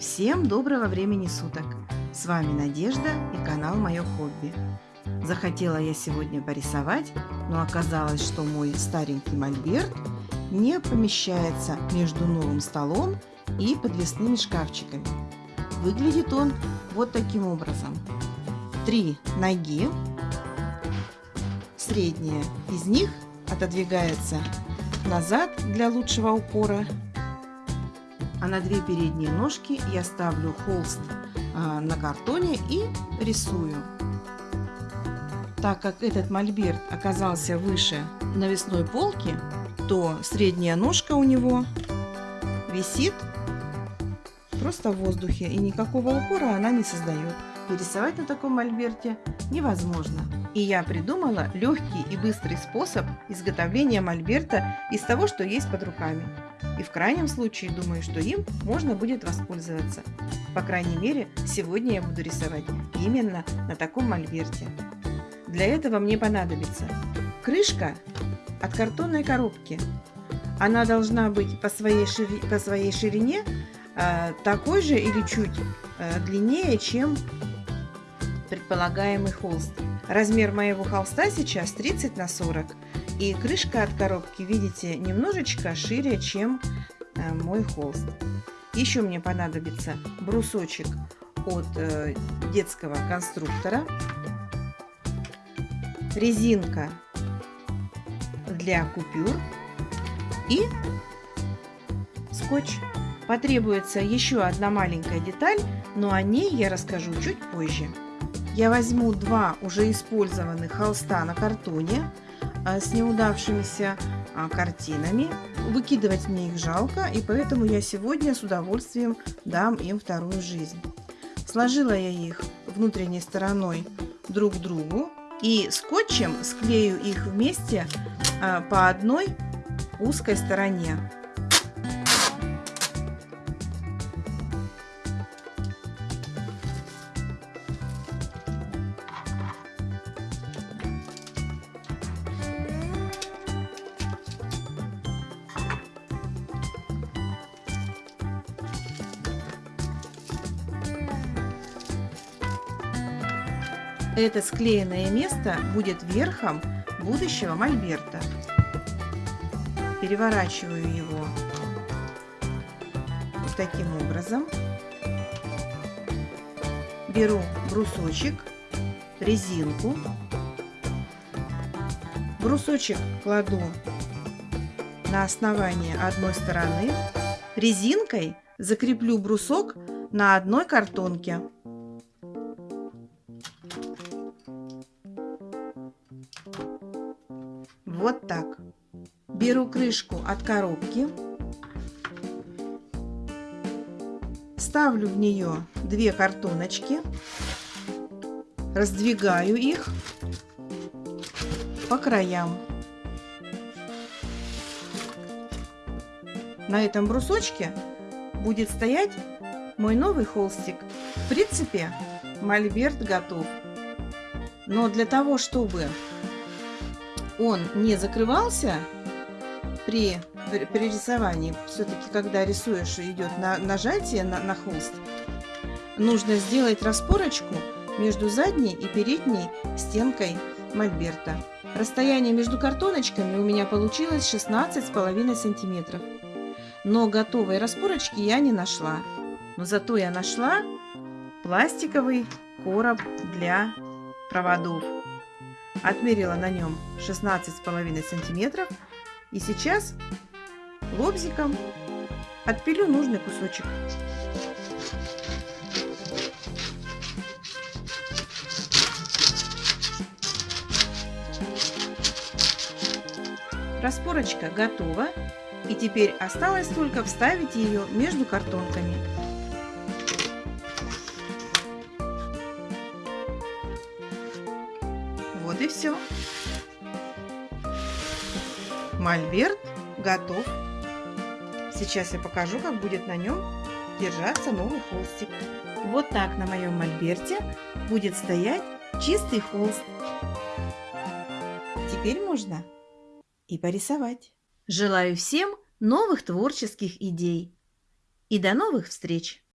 Всем доброго времени суток! С вами Надежда и канал Мое Хобби. Захотела я сегодня порисовать, но оказалось, что мой старенький мольберт не помещается между новым столом и подвесными шкафчиками. Выглядит он вот таким образом. Три ноги, средняя из них отодвигается назад для лучшего упора а на две передние ножки я ставлю холст а, на картоне и рисую. Так как этот мольберт оказался выше навесной полки, то средняя ножка у него висит просто в воздухе и никакого упора она не создает. И рисовать на таком мольберте невозможно. И я придумала легкий и быстрый способ изготовления мольберта из того, что есть под руками. И в крайнем случае думаю, что им можно будет воспользоваться. По крайней мере, сегодня я буду рисовать именно на таком мольберте. Для этого мне понадобится крышка от картонной коробки. Она должна быть по своей, шири... по своей ширине э, такой же или чуть э, длиннее, чем предполагаемый холст. Размер моего холста сейчас 30 на 40 и крышка от коробки, видите, немножечко шире, чем э, мой холст. Еще мне понадобится брусочек от э, детского конструктора, резинка для купюр и скотч. Потребуется еще одна маленькая деталь, но о ней я расскажу чуть позже. Я возьму два уже использованных холста на картоне, а, с неудавшимися а, картинами. Выкидывать мне их жалко, и поэтому я сегодня с удовольствием дам им вторую жизнь. Сложила я их внутренней стороной друг к другу и скотчем склею их вместе а, по одной узкой стороне. Это склеенное место будет верхом будущего мольберта. Переворачиваю его вот таким образом. Беру брусочек, резинку. Брусочек кладу на основание одной стороны. Резинкой закреплю брусок на одной картонке. Вот так. Беру крышку от коробки. Ставлю в нее две картоночки. Раздвигаю их по краям. На этом брусочке будет стоять мой новый холстик. В принципе, мольберт готов. Но для того, чтобы он не закрывался при, при рисовании, все-таки когда рисуешь идет на, нажатие на, на холст, нужно сделать распорочку между задней и передней стенкой мольберта. Расстояние между картоночками у меня получилось 16,5 сантиметров. Но готовой распорочки я не нашла. Но зато я нашла пластиковый короб для проводов отмерила на нем 16,5 сантиметров и сейчас лобзиком отпилю нужный кусочек. Распорочка готова и теперь осталось только вставить ее между картонками. Вот и все. Мольберт готов. Сейчас я покажу, как будет на нем держаться новый холстик. Вот так на моем мольберте будет стоять чистый холст. Теперь можно и порисовать. Желаю всем новых творческих идей. И до новых встреч!